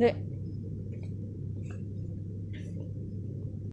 that